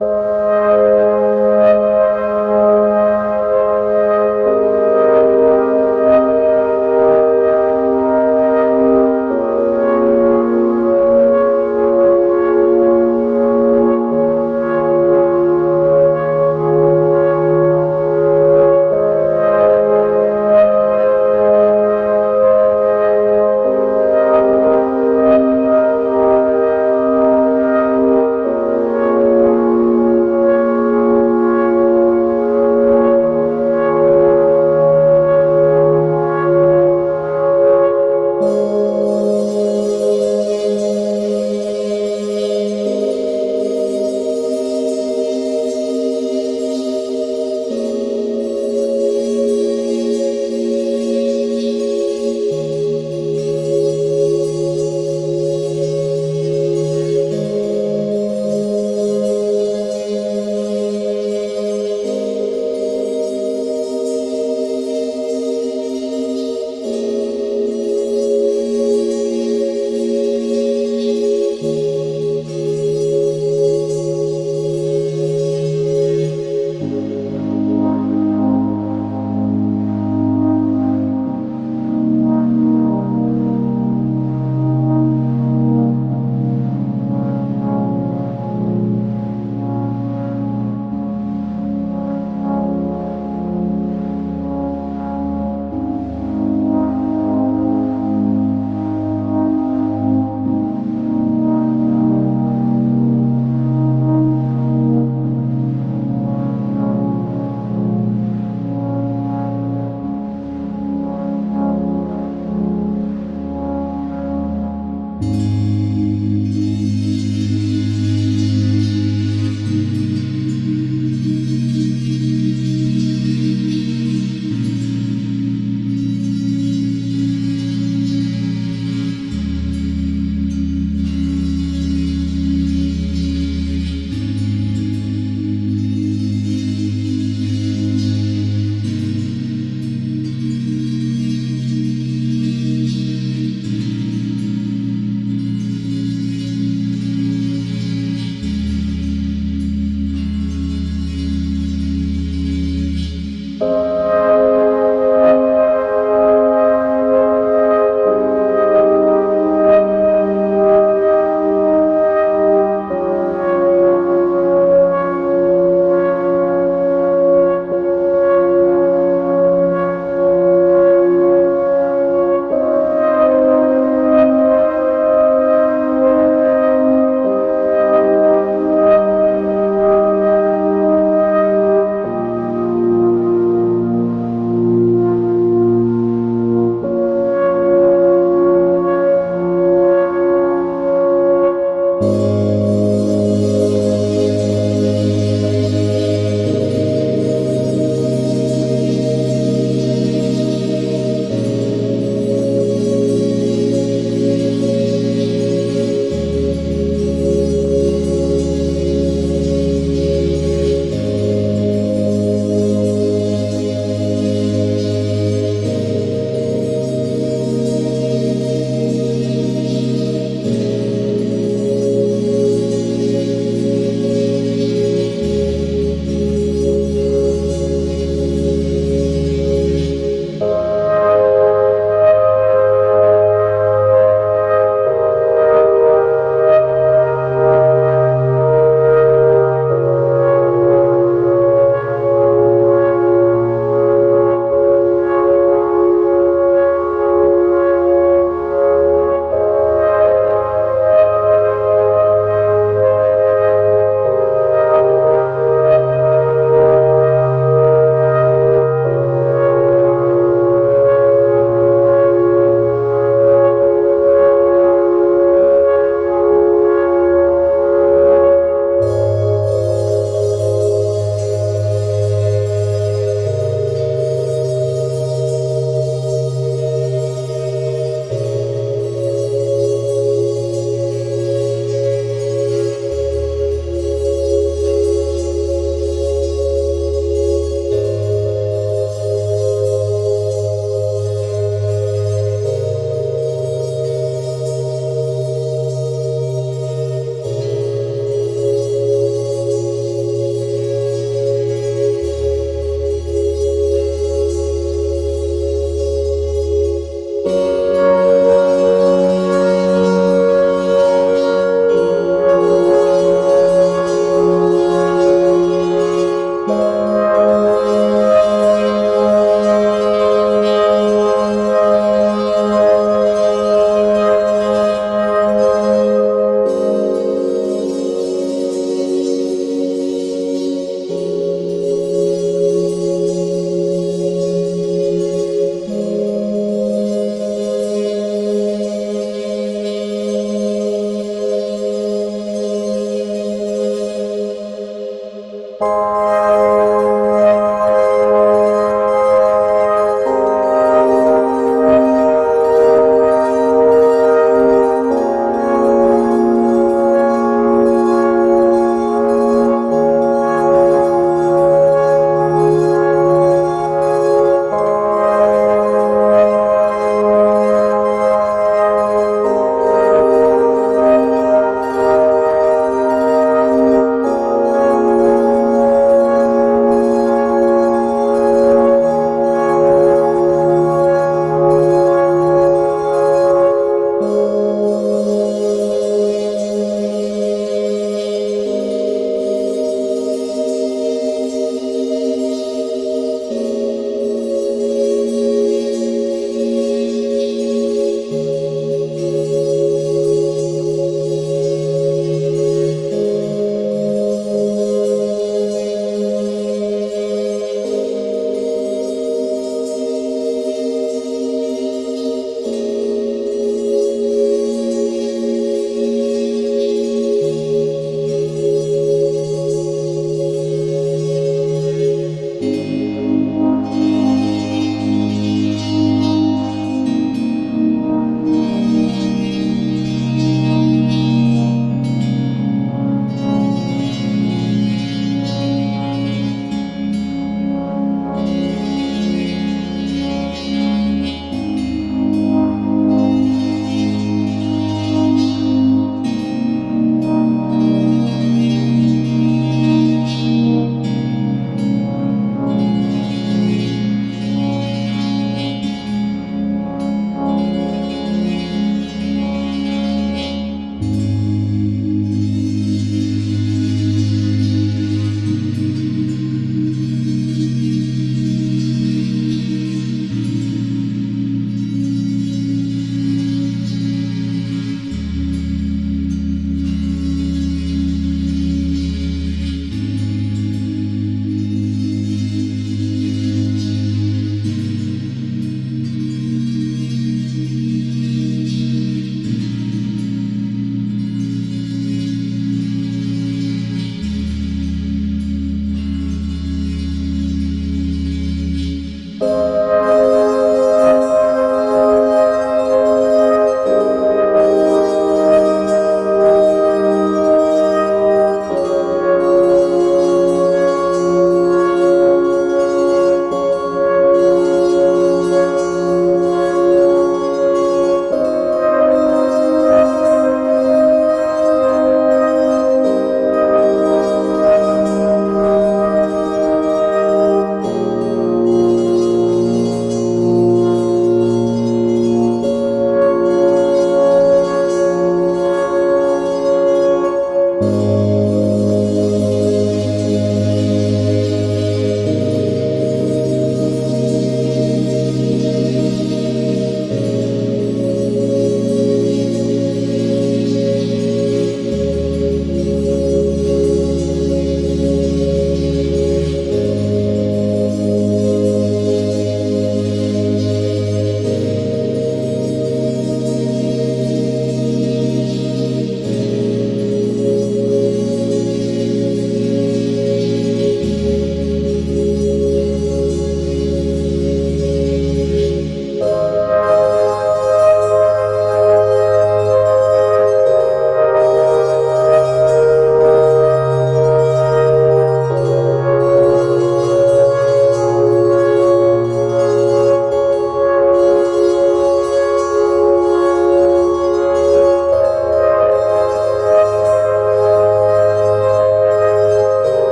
you.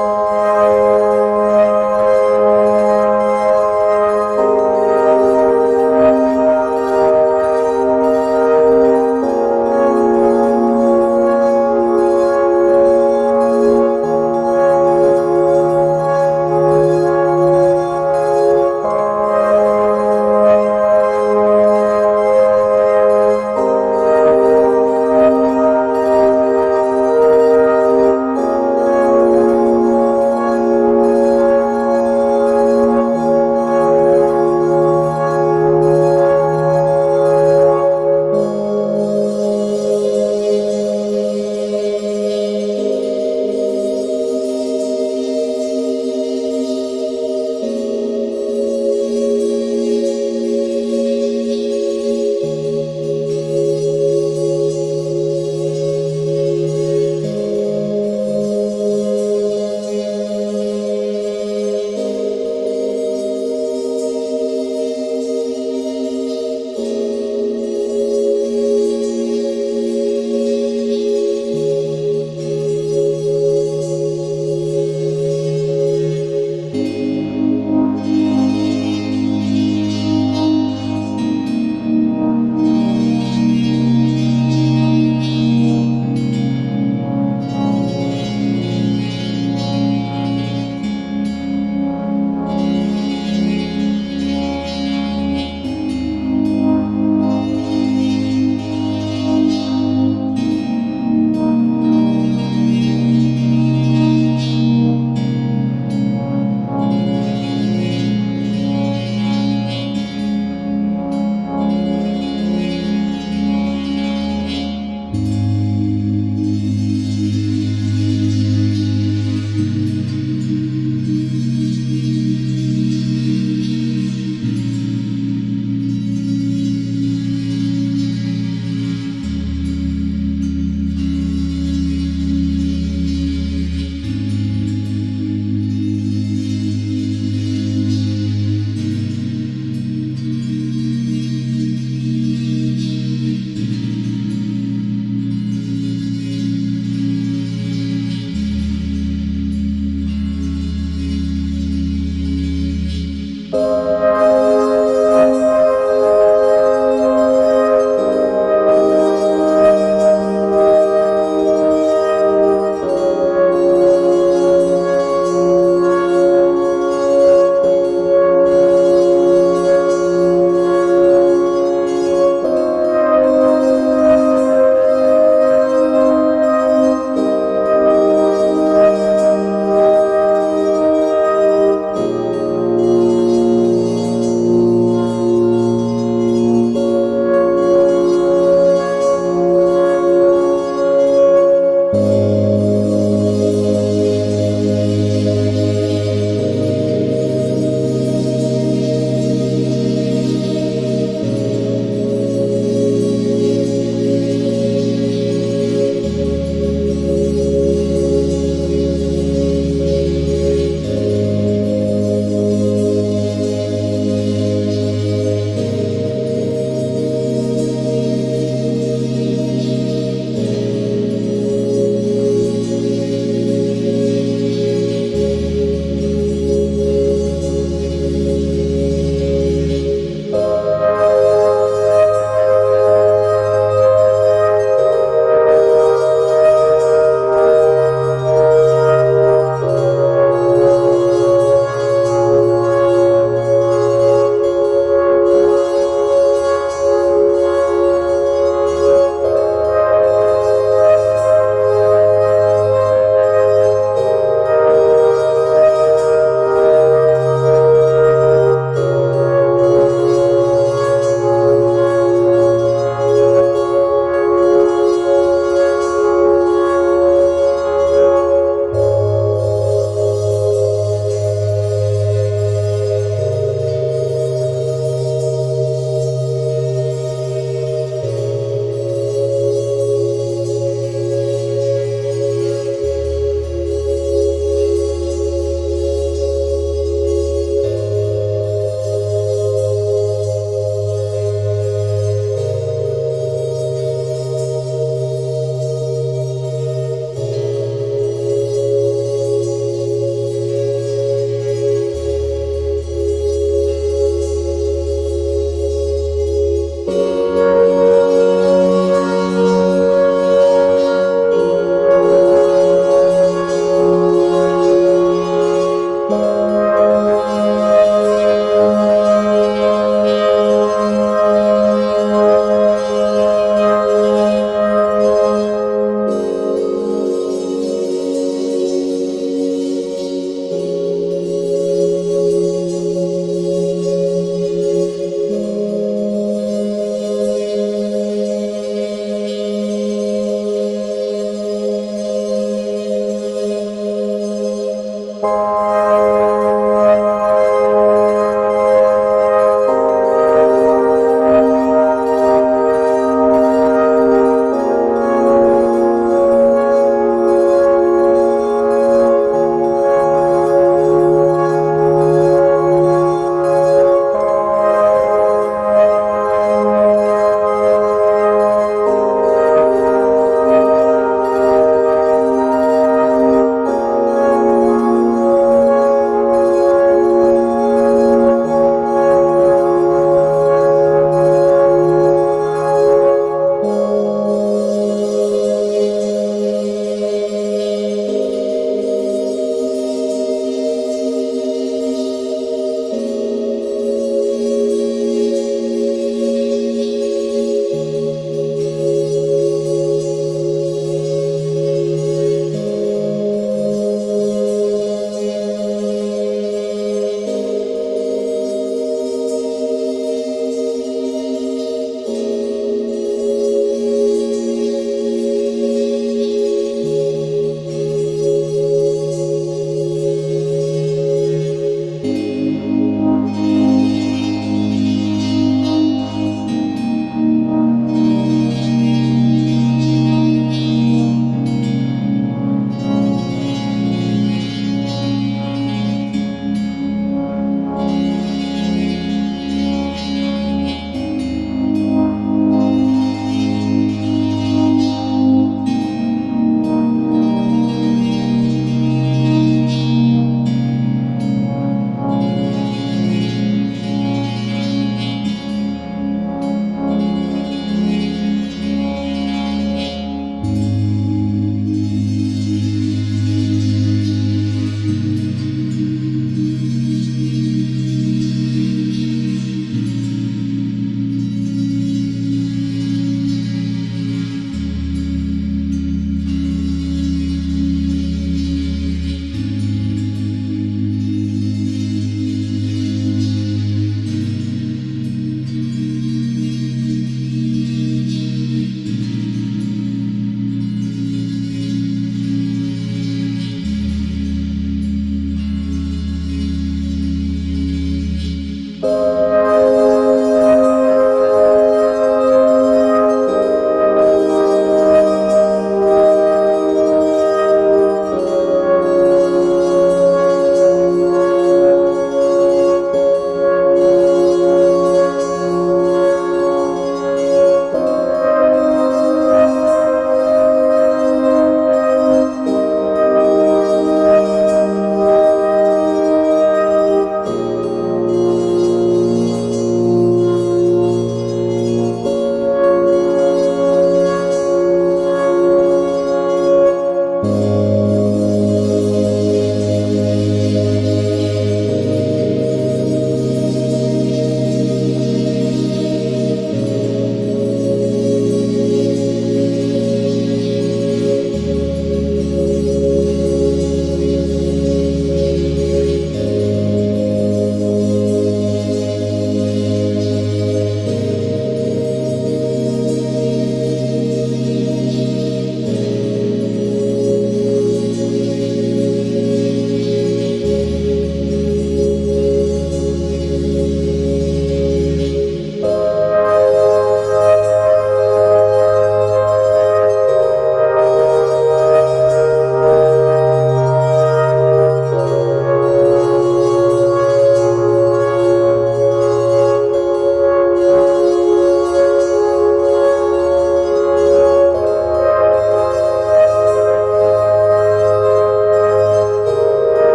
Oh.